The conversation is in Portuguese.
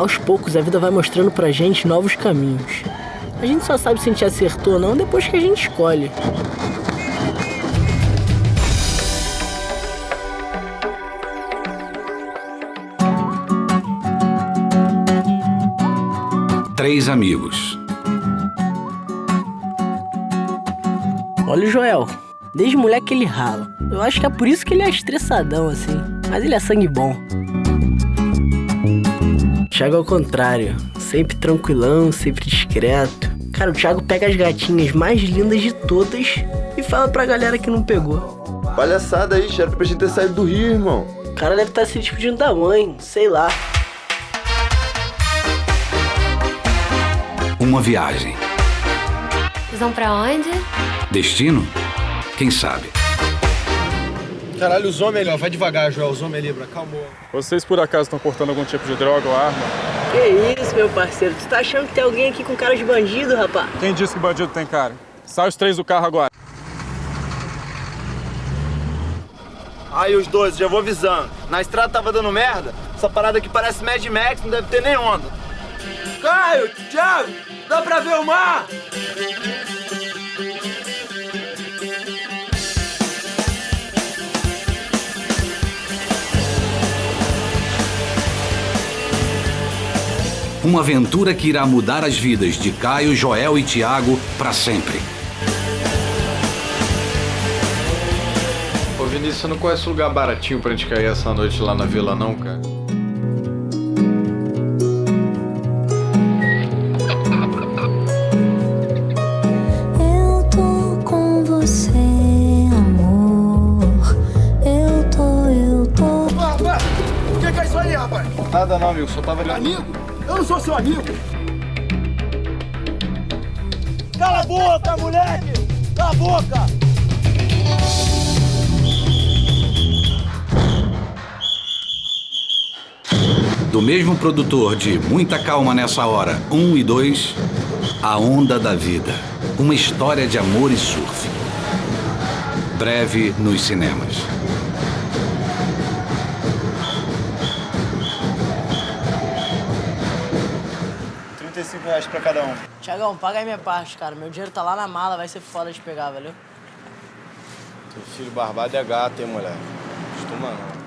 Aos poucos, a vida vai mostrando pra gente novos caminhos. A gente só sabe se a gente acertou ou não depois que a gente escolhe. Três amigos. Olha o Joel. Desde moleque ele rala. Eu acho que é por isso que ele é estressadão assim. Mas ele é sangue bom. Thiago ao contrário. Sempre tranquilão, sempre discreto. Cara, o Thiago pega as gatinhas mais lindas de todas e fala pra galera que não pegou. Palhaçada aí, chefe, pra gente ter saído do Rio, irmão. O cara deve estar se despedindo da mãe, sei lá. Uma viagem. Vocês vão pra onde? Destino? Quem sabe? Caralho, os homens ali, ó. Vai devagar, Joel. Os homens ali, bro. Calmou. Vocês por acaso estão portando algum tipo de droga ou arma? Que isso, meu parceiro? Tu tá achando que tem alguém aqui com cara de bandido, rapá? Quem disse que bandido tem cara? Sai os três do carro agora. Aí os dois, já vou avisando. Na estrada tava dando merda. Essa parada aqui parece Mad Max, não deve ter nem onda. Caio, Thiago, dá pra ver o mar? Uma aventura que irá mudar as vidas de Caio, Joel e Tiago para sempre. Ô Vinícius, você não conhece um lugar baratinho pra gente cair essa noite lá na vila não, cara? Eu tô com você, amor. Eu tô, eu tô. O que, que é isso aí, rapaz? Nada não, amigo. Só tava ali. Amigo? Eu não sou seu amigo. Cala a boca, moleque! Cala a boca! Do mesmo produtor de Muita Calma Nessa Hora 1 e 2, A Onda da Vida. Uma história de amor e surf. Breve nos cinemas. Reais pra cada um. Tiagão, paga aí minha parte, cara. Meu dinheiro tá lá na mala, vai ser foda de pegar, valeu? Teu filho barbado é gato, hein, mulher? Costuma não.